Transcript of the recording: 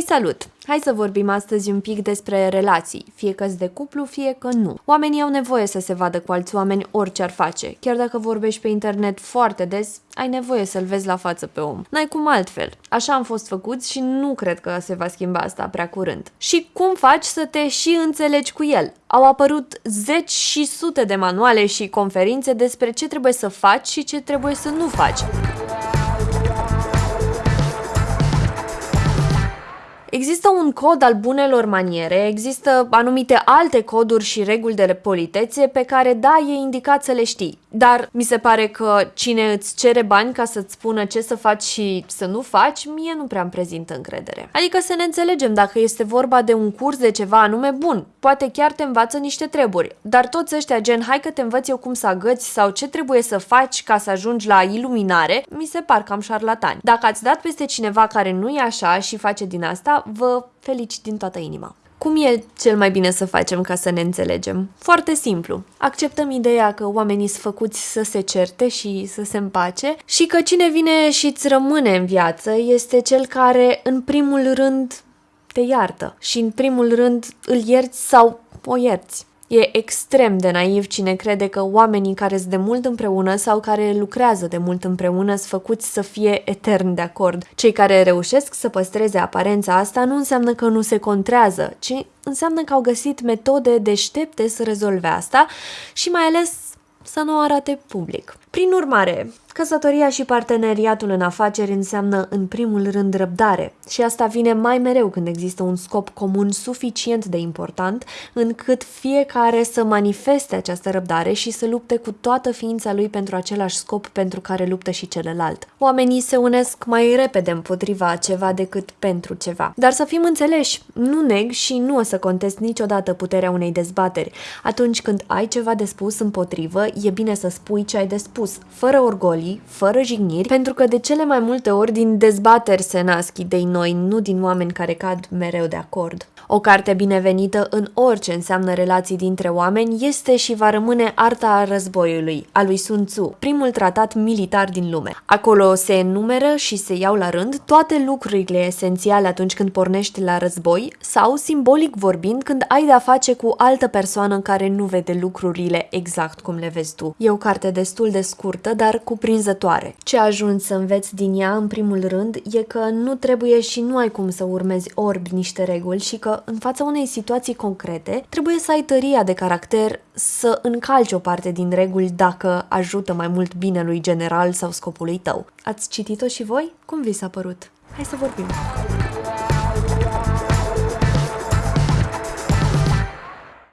Salut! Hai să vorbim astăzi un pic despre relații, fie că de cuplu, fie că nu. Oamenii au nevoie să se vadă cu alți oameni orice ar face. Chiar dacă vorbești pe internet foarte des, ai nevoie să-l vezi la față pe om. N-ai cum altfel. Așa am fost făcuți și nu cred că se va schimba asta prea curând. Și cum faci să te și înțelegi cu el? Au apărut zeci și sute de manuale și conferințe despre ce trebuie să faci și ce trebuie să nu faci. Există un cod al bunelor maniere, există anumite alte coduri și reguli de politețe pe care, da, e indicat să le știi. Dar mi se pare că cine îți cere bani ca să-ți spună ce să faci și să nu faci, mie nu prea îmi prezintă încredere. Adică să ne înțelegem, dacă este vorba de un curs de ceva anume bun, poate chiar te învață niște treburi, dar toți ăștia gen hai că te învăț eu cum să agăți sau ce trebuie să faci ca să ajungi la iluminare, mi se par cam șarlatani. Dacă ați dat peste cineva care nu e așa și face din asta, vă felicit din toată inima. Cum e cel mai bine să facem ca să ne înțelegem? Foarte simplu. Acceptăm ideea că oamenii sunt făcuți să se certe și să se împace și că cine vine și îți rămâne în viață este cel care, în primul rând, te iartă și, în primul rând, îl ierți sau o ierți. E extrem de naiv cine crede că oamenii care sunt de mult împreună sau care lucrează de mult împreună sunt făcuți să fie etern de acord. Cei care reușesc să păstreze aparența asta nu înseamnă că nu se contrează, ci înseamnă că au găsit metode deștepte să rezolve asta și mai ales să nu o arate public. Prin urmare, căsătoria și parteneriatul în afaceri înseamnă în primul rând răbdare și asta vine mai mereu când există un scop comun suficient de important încât fiecare să manifeste această răbdare și să lupte cu toată ființa lui pentru același scop pentru care luptă și celălalt. Oamenii se unesc mai repede împotriva ceva decât pentru ceva. Dar să fim înțeleși, nu neg și nu o să contest niciodată puterea unei dezbateri. Atunci când ai ceva de spus împotrivă, e bine să spui ce ai de spus spus, fără orgolii, fără jigniri, pentru că de cele mai multe ori din dezbateri se nasc idei noi, nu din oameni care cad mereu de acord. O carte binevenită în orice înseamnă relații dintre oameni este și va rămâne Arta războiului, a lui Sun Tzu, primul tratat militar din lume. Acolo se enumeră și se iau la rând toate lucrurile esențiale atunci când pornești la război sau, simbolic vorbind, când ai de-a face cu altă persoană care nu vede lucrurile exact cum le vezi tu. E o carte destul de scurtă, dar cuprinzătoare. Ce ajungi să înveți din ea, în primul rând, e că nu trebuie și nu ai cum să urmezi orbi niște reguli și că în fața unei situații concrete, trebuie să ai tăria de caracter să încalci o parte din reguli dacă ajută mai mult binelui general sau scopului tău. Ați citit-o și voi? Cum vi s-a părut? Hai să vorbim!